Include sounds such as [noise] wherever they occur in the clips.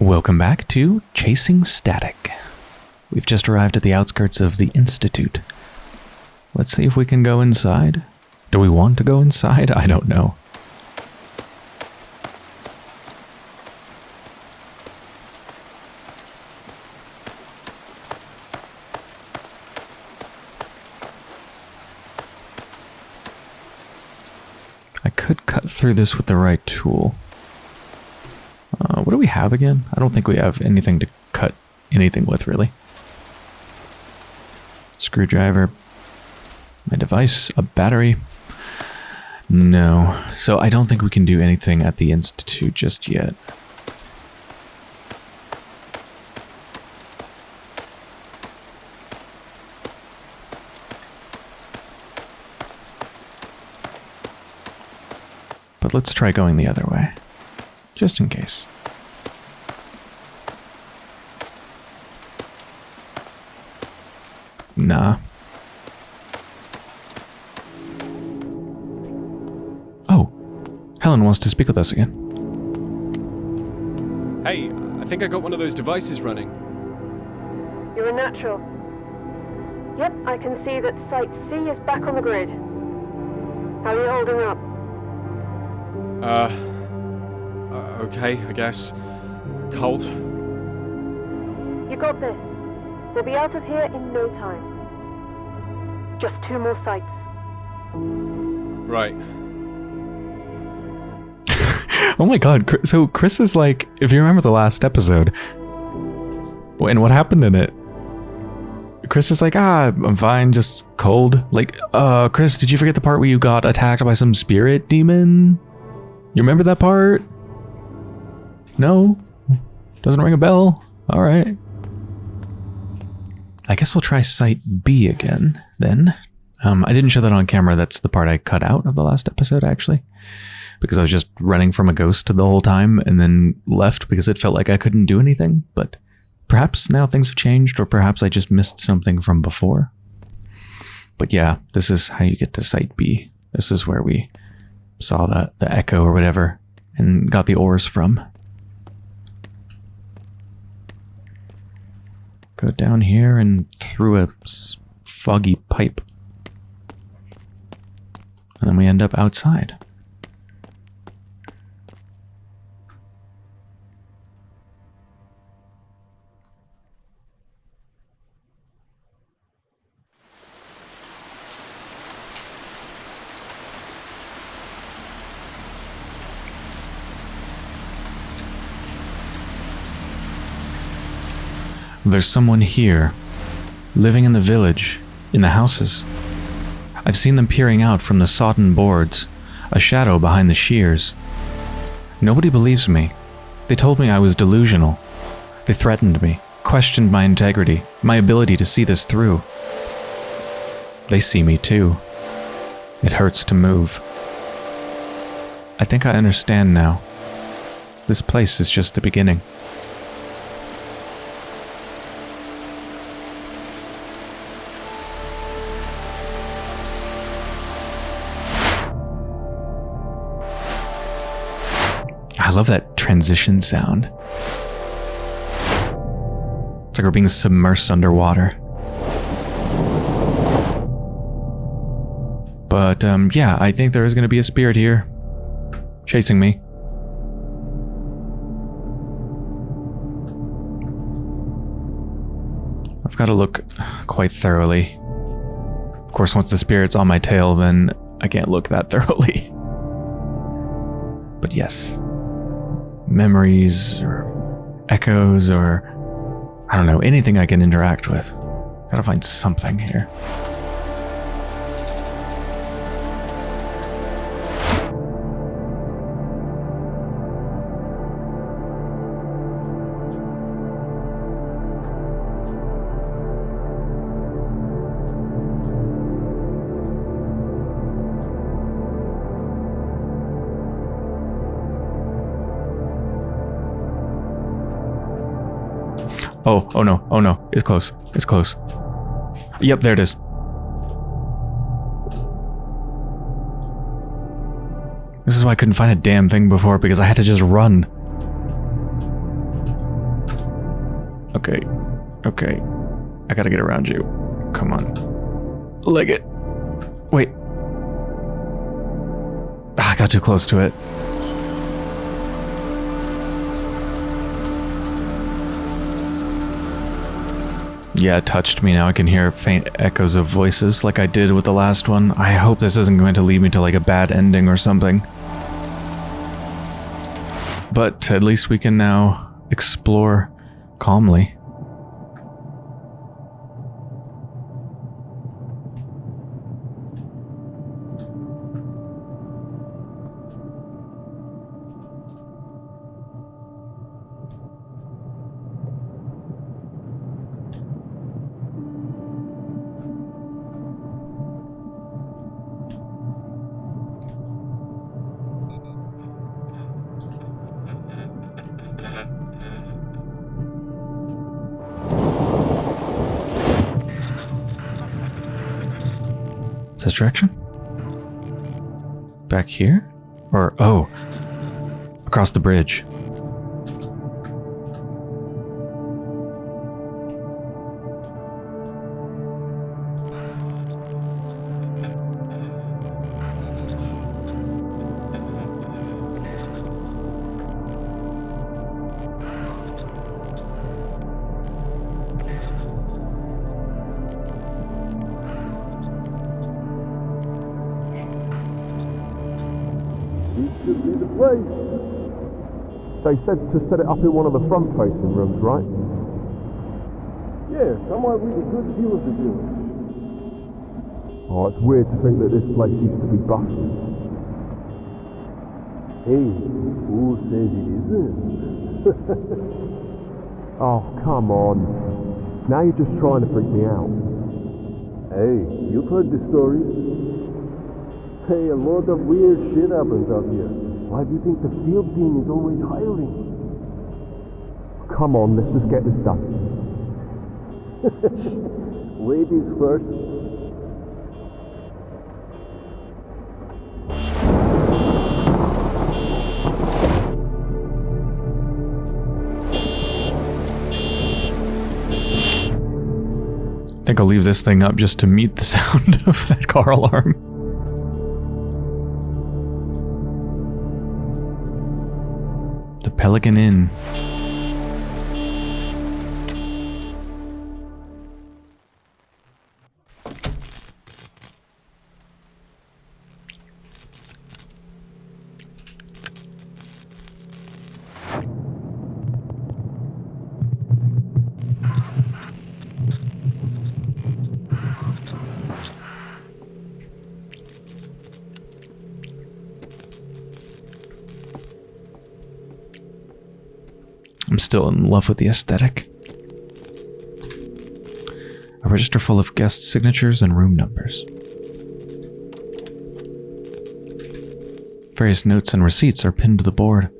Welcome back to Chasing Static. We've just arrived at the outskirts of the Institute. Let's see if we can go inside. Do we want to go inside? I don't know. I could cut through this with the right tool. What do we have again? I don't think we have anything to cut anything with, really. Screwdriver. My device. A battery. No. So I don't think we can do anything at the Institute just yet. But let's try going the other way. Just in case. Nah. Oh. Helen wants to speak with us again. Hey, I think I got one of those devices running. You're a natural. Yep, I can see that Site C is back on the grid. How are you holding up? Uh, uh, okay, I guess. Cold. You got this. We'll be out of here in no time. Just two more sites. Right. [laughs] Oh my god, so Chris is like, if you remember the last episode, and what happened in it, Chris is like, ah, I'm fine, just cold. Like, uh, Chris, did you forget the part where you got attacked by some spirit demon? You remember that part? No? Doesn't ring a bell? Alright. I guess we'll try Site B again, then. Um, I didn't show that on camera, that's the part I cut out of the last episode, actually because I was just running from a ghost the whole time and then left because it felt like I couldn't do anything. But perhaps now things have changed, or perhaps I just missed something from before. But yeah, this is how you get to Site B. This is where we saw the, the echo or whatever and got the ores from. Go down here and through a foggy pipe. And then we end up outside. There's someone here, living in the village, in the houses. I've seen them peering out from the sodden boards, a shadow behind the shears. Nobody believes me. They told me I was delusional. They threatened me, questioned my integrity, my ability to see this through. They see me too. It hurts to move. I think I understand now. This place is just the beginning. Love that transition sound. It's like we're being submersed underwater. But um, yeah, I think there is going to be a spirit here chasing me. I've got to look quite thoroughly. Of course, once the spirit's on my tail, then I can't look that [laughs] thoroughly. But yes, memories or echoes or I don't know, anything I can interact with. Gotta find something here. Oh, oh no, oh no, it's close, it's close. Yep, there it is. This is why I couldn't find a damn thing before, because I had to just run. Okay. Okay. I gotta get around you. Come on. Leg it. Wait. Ah, I got too close to it. Yeah, it touched me. Now I can hear faint echoes of voices like I did with the last one. I hope this isn't going to lead me to like a bad ending or something. But at least we can now explore calmly. Direction? Back here? Or, oh, across the bridge. Should be the place. They said to set it up in one of the front-facing rooms, right? Yeah, somewhere with a good view of the village. Oh, it's weird to think that this place used to be busted. Hey, who says it isn't? [laughs] Oh, come on. Now you're just trying to freak me out. hey, you've heard the stories. Hey, a lot of weird shit happens out here. Why do you think the field team is always hiring? Come on, let's just get this done. [laughs] Ladies first. I think I'll leave this thing up just to meet the [laughs] sound of that car alarm. Pelican Inn. Still in love with the aesthetic. A register full of guest signatures and room numbers. Various notes and receipts are pinned to the board.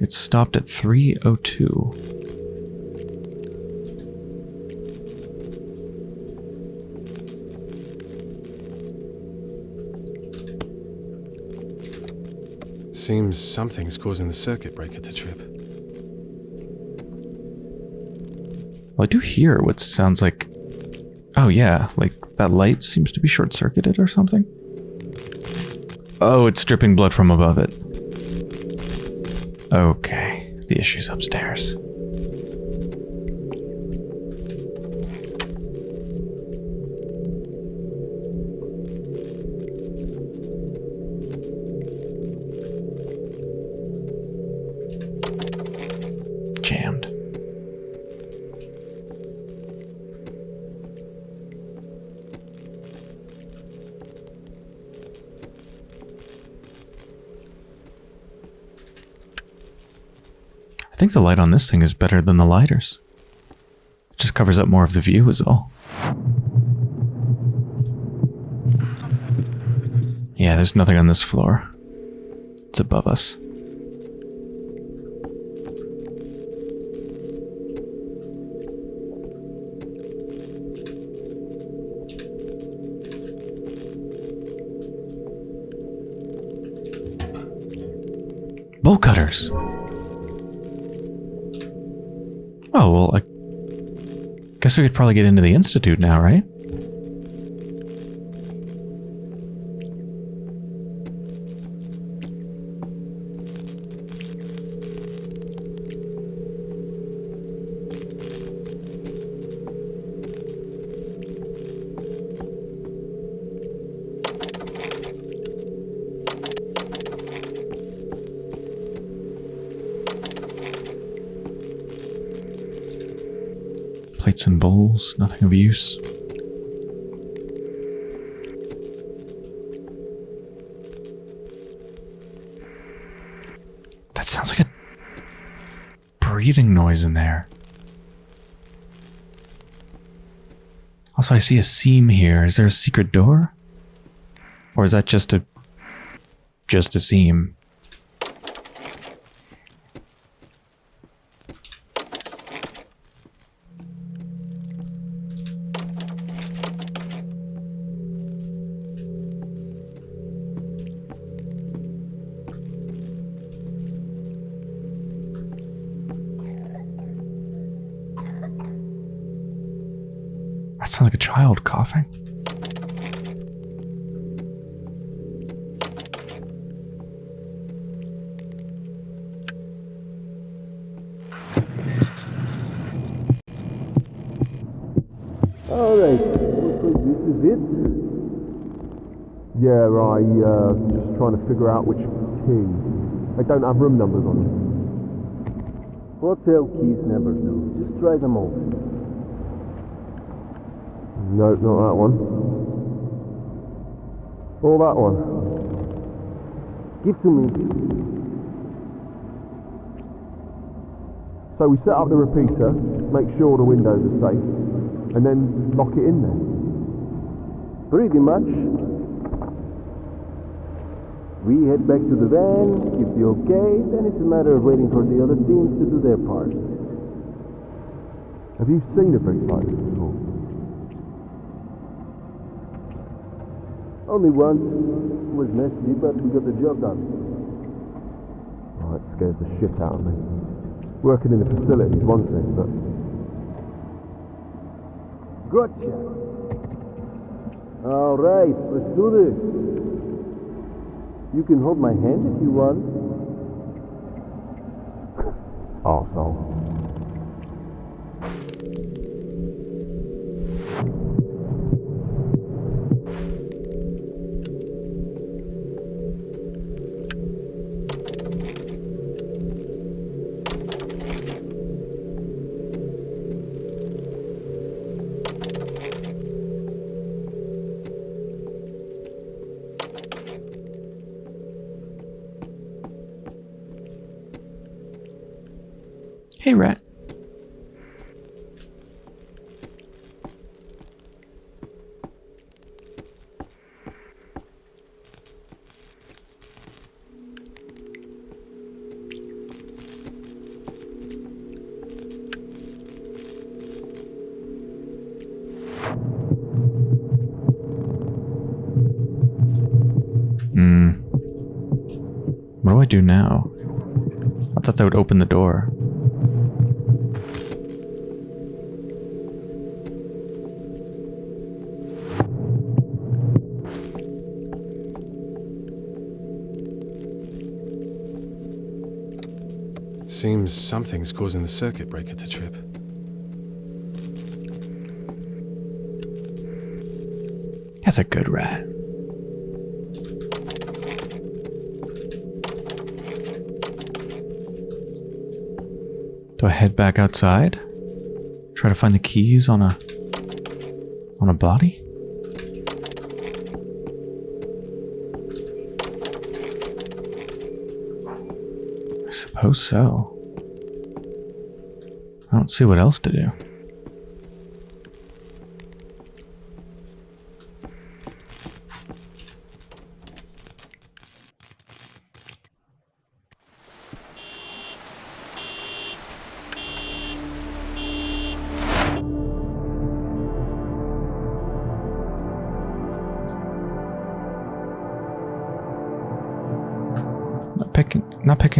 It stopped at 302. Seems something's causing the circuit breaker to trip. Well, I do hear what sounds like. Oh, yeah, like that light seems to be short circuited or something. Oh, it's dripping blood from above it. Okay, the issue's upstairs. The light on this thing is better than the lighters. It just covers up more of the view is all. Yeah, there's nothing on this floor. It's above us. Bolt cutters. Guess we could probably get into the Institute now, right? Nothing of use. That sounds like a breathing noise in there. Also, I see a seam here. Is there a secret door? Or is that just a just a seam? I uh, just trying to figure out which key. They don't have room numbers on them. Hotel keys never do. Just try them all. No, not that one. Or that one. Give to me. So we set up the repeater, make sure the windows are safe, and then lock it in there. Pretty much. We head back to the van, give the okay, then it's a matter of waiting for the other teams to do their part. Have you seen a brick like this before? Only once. It was messy, but we got the job done. Oh, it scares the shit out of me. Working in the facility is one thing, but Gotcha. All right, let's do this. You can hold my hand if you want. arsehole. Hey, Rat. Hmm. What do I do now? I thought that would open the door. Seems something's causing the circuit breaker to trip. That's a good rat. Do I head back outside? Try to find the keys on a on a body? Suppose so. I don't see what else to do.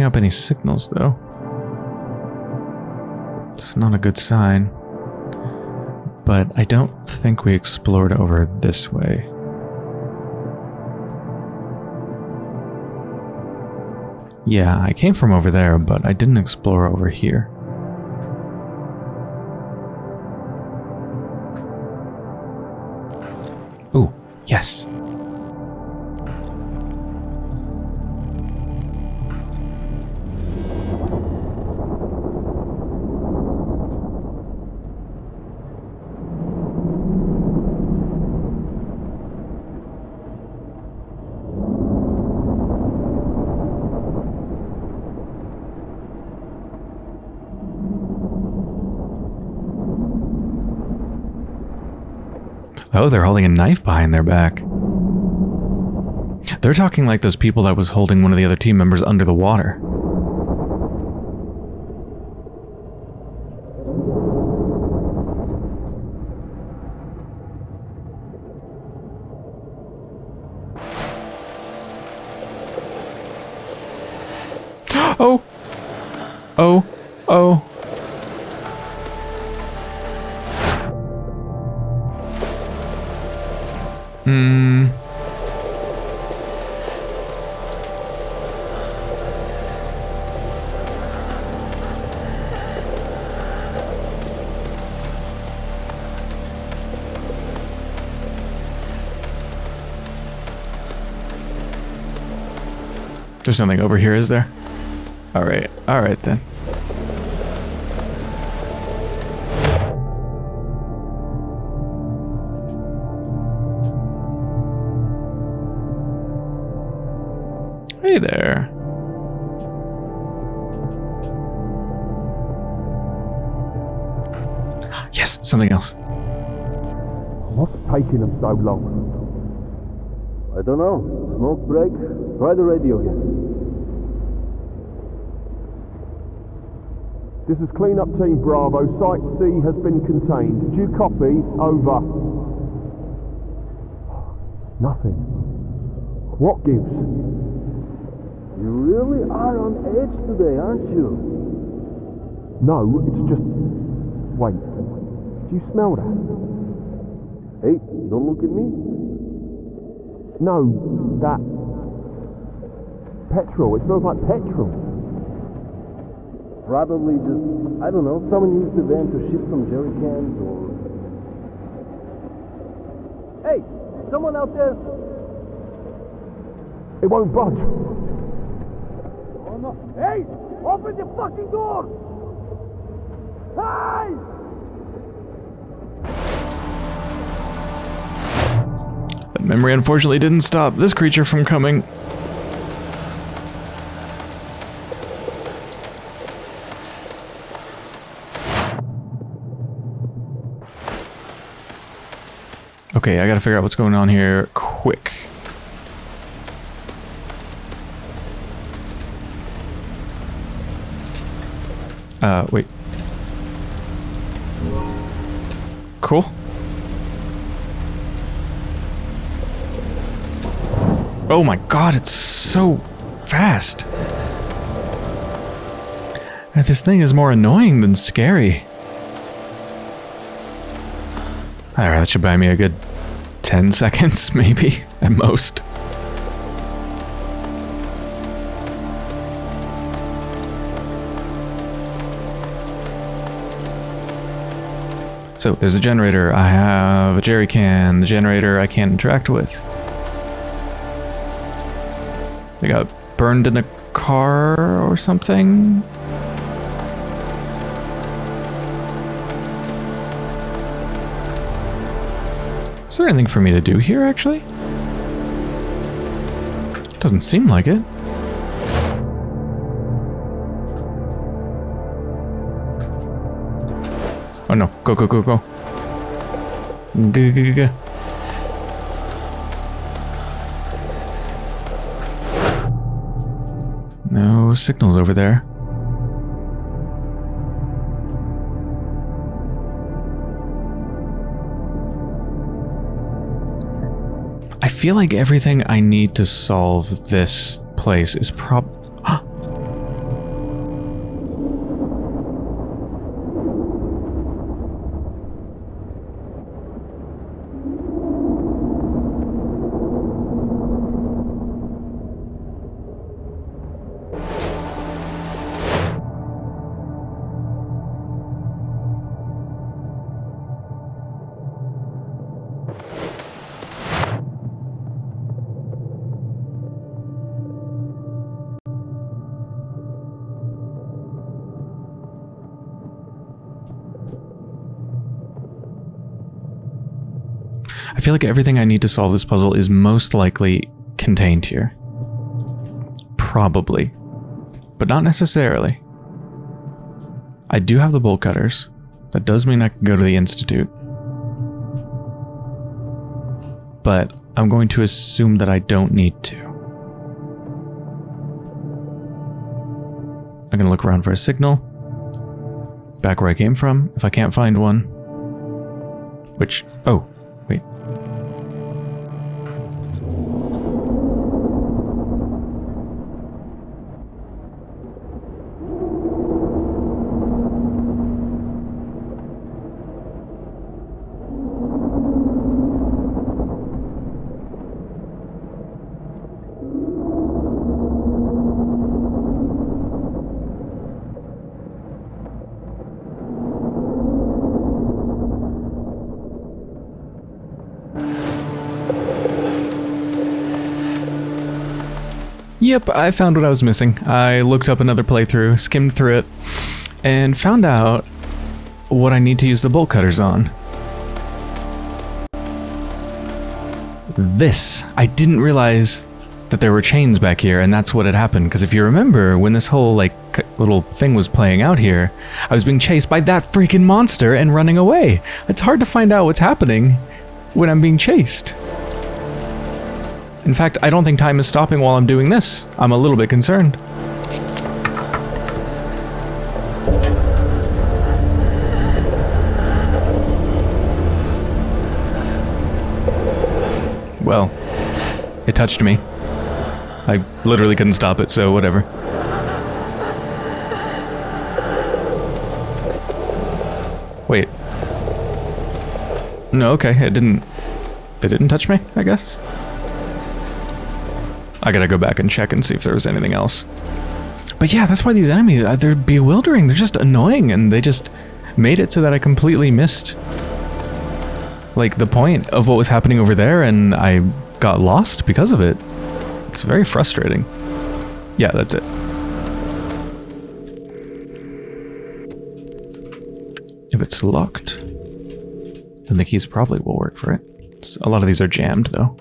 Picking up any signals though. It's not a good sign. But I don't think we explored over this way. Yeah, I came from over there, but I didn't explore over here. Ooh, yes. Oh, they're holding a knife behind their back. They're talking like those people that was holding one of the other team members under the water. [gasps] Oh! Oh! Oh! Hmm. There's nothing over here, is there? Alright, alright then. Something else. What's taking them so long? I don't know. Smoke break? Try the radio again. This is Cleanup Team Bravo. Site C has been contained. Did you copy? Over. Nothing. What gives? You really are on edge today, aren't you? No, it's just. Wait. You smell that? Hey, don't look at me. No, that. Petrol. It smells like petrol. Probably just, I don't know, someone used the van to ship some jerry cans or. Hey, someone out there? It won't budge. Oh no! Hey! Open the fucking door! Hey! Memory unfortunately didn't stop this creature from coming. Okay, I gotta figure out what's going on here quick. Uh, wait. Cool. Oh my god, it's so fast. This thing is more annoying than scary. Alright, that should buy me a good 10 [laughs] seconds, maybe, at most. So, there's a generator. I have a jerry can. The generator I can't interact with. They got burned in a car or something? Is there anything for me to do here, actually? Doesn't seem like it. Oh no, go, go, go, go. Go, go, go, go. No signals over there. I feel like everything I need to solve this place is prob- I feel like everything I need to solve this puzzle is most likely contained here. Probably. But not necessarily. I do have the bolt cutters. That does mean I can go to the Institute. But I'm going to assume that I don't need to. I'm going to look around for a signal. Back where I came from, if I can't find one. Which, oh, Yep, I found what I was missing. I looked up another playthrough, skimmed through it, and found out what I need to use the bolt cutters on. This. I didn't realize that there were chains back here, and that's what had happened. Because if you remember, when this whole, like, little thing was playing out here, I was being chased by that freaking monster and running away. It's hard to find out what's happening when I'm being chased. In fact, I don't think time is stopping while I'm doing this. I'm a little bit concerned. Well, it touched me. I literally couldn't stop it, so whatever. Wait. No, okay, it didn't... It didn't touch me, I guess? I gotta go back and check and see if there was anything else. But yeah, that's why these enemies, uh, they're bewildering. They're just annoying, and they just made it so that I completely missed, like, the point of what was happening over there, and I got lost because of it. It's very frustrating. Yeah, that's it. If it's locked, then the keys probably will work for it. A lot of these are jammed, though.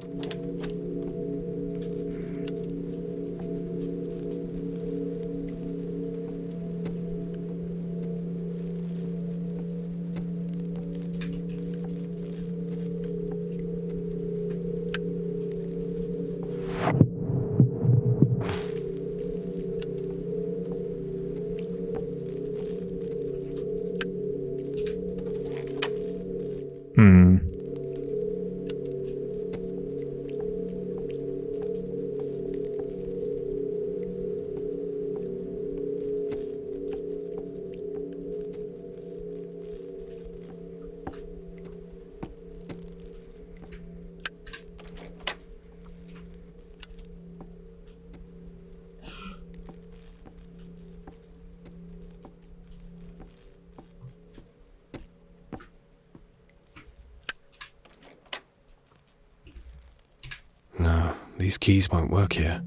These keys won't work here.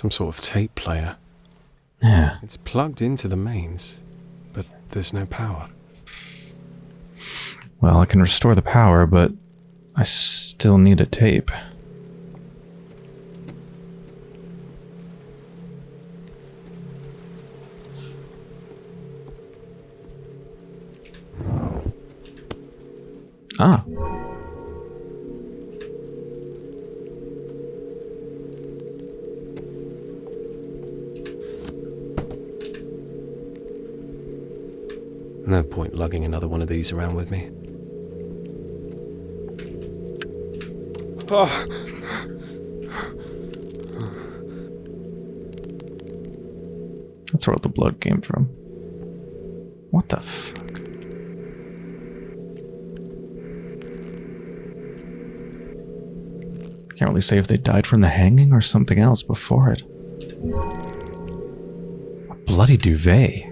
Some sort of tape player. yeah. It's plugged into the mains, but there's no power. Well, I can restore the power, but I still need a tape. Ah. Lugging another one of these around with me. Oh. That's where all the blood came from. What the fuck? Can't really say if they died from the hanging or something else before it. A bloody duvet.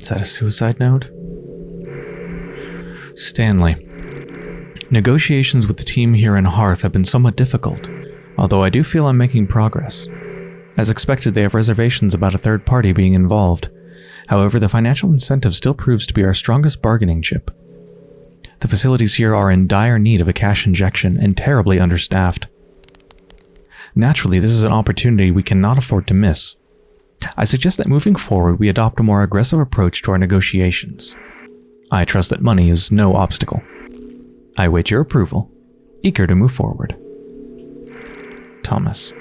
Is that a suicide note? Stanley. Negotiations with the team here in Hearth have been somewhat difficult, although I do feel I'm making progress. As expected, they have reservations about a third party being involved. However, the financial incentive still proves to be our strongest bargaining chip. The facilities here are in dire need of a cash injection and terribly understaffed. Naturally, this is an opportunity we cannot afford to miss. I suggest that moving forward we adopt a more aggressive approach to our negotiations. I trust that money is no obstacle. I await your approval, eager to move forward. Thomas.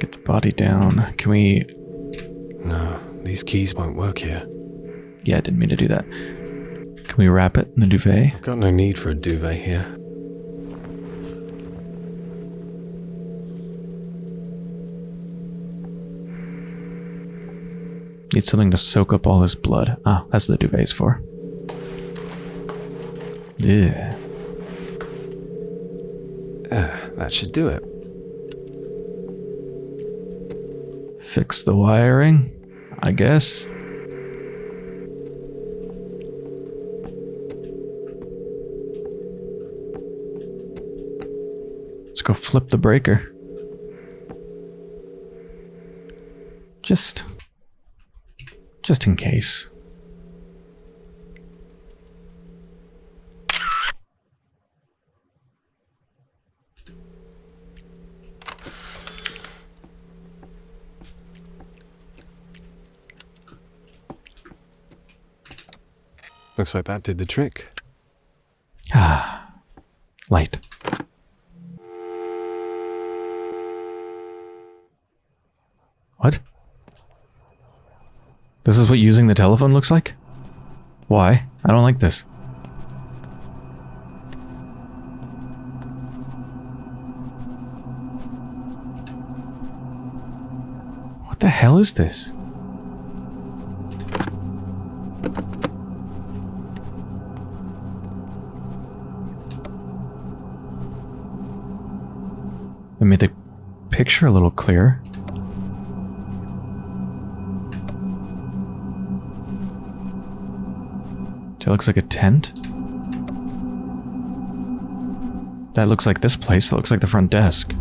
Get the body down. Can we... No, these keys won't work here. Yeah, I didn't mean to do that. Can we wrap it in a duvet? I've got no need for a duvet here. Need something to soak up all this blood. Ah, that's what the duvet's for. Yeah. That should do it. Fix the wiring, I guess. Go flip the breaker. Just just in case. Looks like that did the trick. What? This is what using the telephone looks like? Why? I don't like this. What the hell is this? It made the picture a little clearer. That looks like a tent. That looks like this place. That looks like the front desk.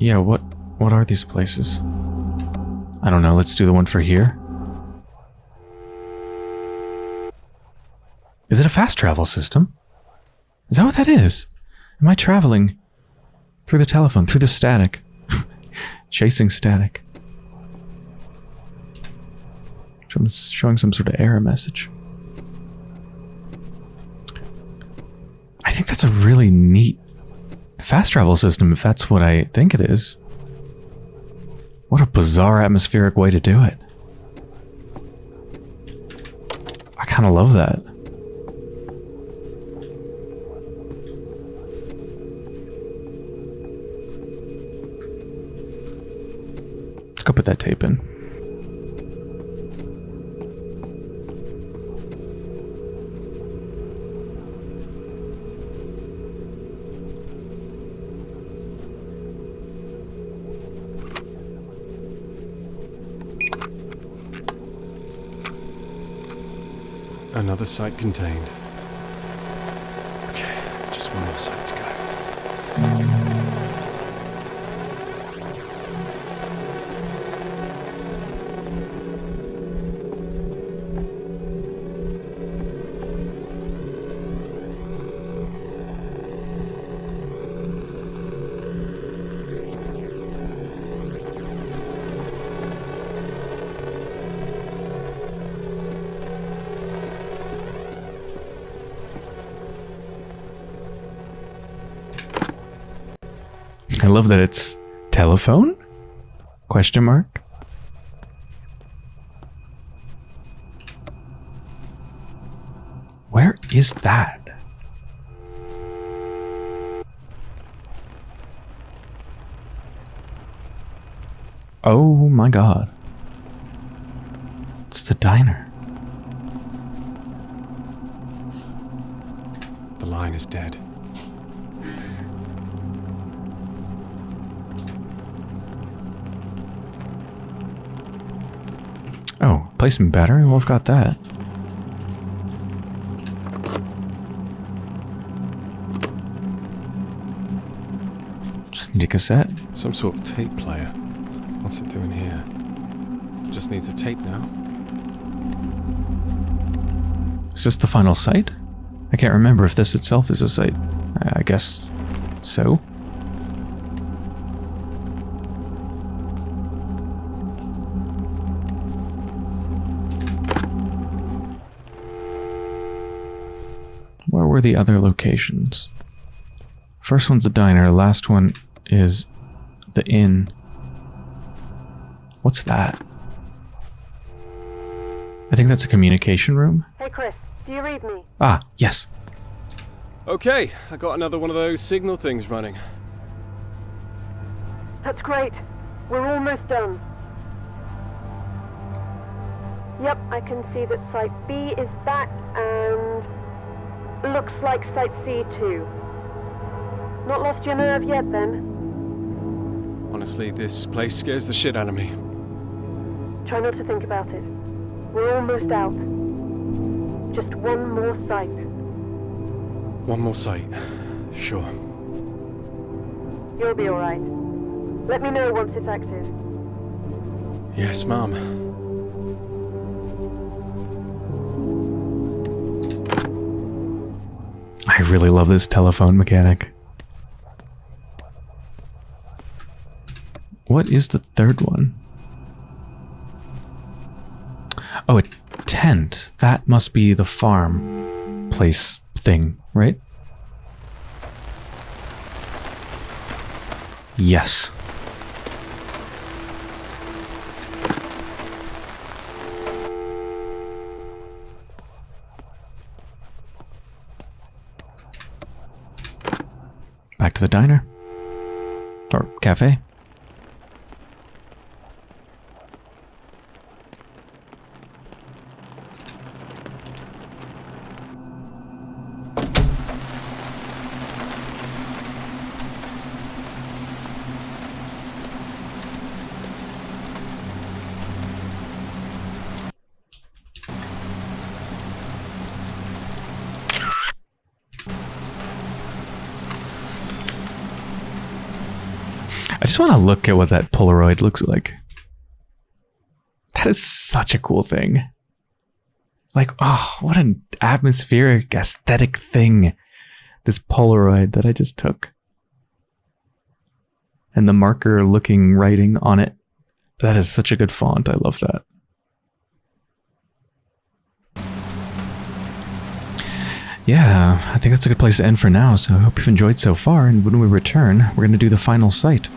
Yeah, what what are these places? I don't know. Let's do the one for here. Is it a fast travel system? Is that what that is? Am I traveling through the telephone, through the static? [laughs] Chasing static. Showing- Showing some sort of error message. I think that's a really neat fast travel system, if that's what I think it is. What a bizarre atmospheric way to do it. I kind of love that. Put that tape in. Another site contained. Love that it's telephone? Question mark? Where is that? Oh my god. Oh, placement battery? Well, I've got that. Just need a cassette. Some sort of tape player. What's it doing here? Just needs a tape now. Is this the final site? I can't remember if this itself is a site. I I guess so. The other locations? First one's the diner, last one is the inn. What's that? I think that's a communication room. Hey, Chris, do you read me? Ah, yes. Okay, I got another one of those signal things running. That's great. We're almost done. Yep, I can see that Site B is back and looks like Site C too. Not lost your nerve yet then? Honestly, this place scares the shit out of me. Try not to think about it. We're almost out. Just one more site. One more site. Sure. You'll be alright. Let me know once it's active. Yes, Mum. Really love this telephone mechanic. What is the third one? Oh, a tent. That must be the farm place thing, right? Yes. The diner. Or cafe. I just want to look at what that Polaroid looks like. That is such a cool thing. Like, oh, what an atmospheric, aesthetic thing. This Polaroid that I just took. And the marker looking writing on it. That is such a good font. I love that. Yeah, I think that's a good place to end for now. So I hope you've enjoyed so far. And when we return, we're going to do the final site.